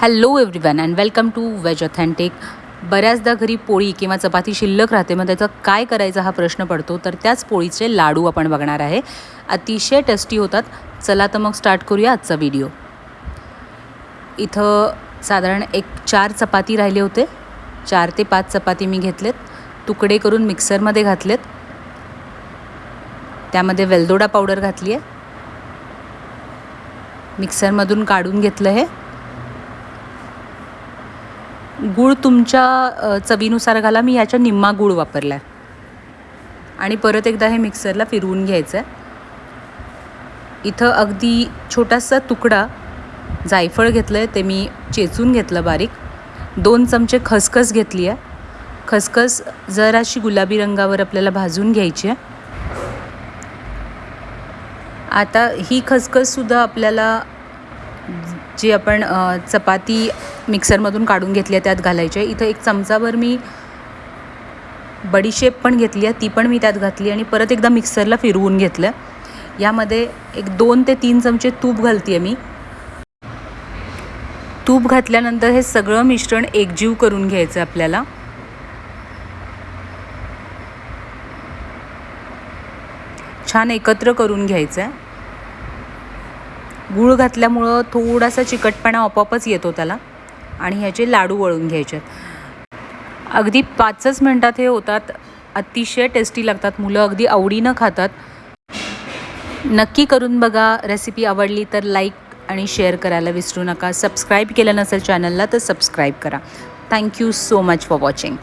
Hello everyone and welcome to veg authentic बऱ्याचदा घरी पोळी किंवा चपाती शिल्लक राहते मग त्याचा काय करायचा हा प्रश्न पडतो? तर त्याच पोळीचे लाडू आपण बघणार आहे. अतिशय टेस्टी होतात. चला तर मग स्टार्ट करूया आजचा व्हिडिओ इथं साधारण एक चार चपाती राहिले होते. चार ते पाच चपाती मी घेतलेत. तुकडे करून मिक्सरमध्ये घातलेत. त्यामध्ये वेलदोडा पावडर घातली आहे मिक्सरमधून काढून घेतलं हे. गूळ तुमच्या चवीनुसार घाला. मी ह्याच्या निम्मा गूळ वापरला आहे आणि परत एकदा हे मिक्सरला फिरवून घ्यायचं आहे इथं अगदी छोटासा तुकडा जायफळ घेतलं आहे ते मी चेचून घेतलं बारीक. दोन चमचे खसखस घेतली आहे खसखस जराशी गुलाबी रंगावर आपल्याला भाजून घ्यायची आहे. आता ही खसखससुद्धा आपल्याला जी आपण चपाती मिक्सरमधून काढून घेतली आहे त्यात घालायची आहे. इथं एक चमचाभर मी बडीशेप पण घेतली आहे ती पण मी त्यात घातली आणि परत एकदा मिक्सरला फिरवून घेतलं यामध्ये एक दोन ते तीन चमचे तूप घालते आहे मी. तूप घातल्यानंतर हे सगळं मिश्रण एकजीव करून घ्यायचं आहे आपल्याला. छान एकत्र करून घ्यायचं आहे. गूळ घातल्यामुळं थोडासा चिकटपणा आपोआपच येतो त्याला आणि ह्याचे लाडू वळून घ्यायचे अगदी पाचच मिनटात हे होतात अतिशय टेस्टी लागतात मुलं अगदी आवडीनं खातात. नक्की करून बघा रेसिपी आवडली तर लाईक आणि शेअर करायला विसरू नका. सबस्क्राईब केलं नसेल चॅनलला तर सबस्क्राईब करा. Thank you so much for watching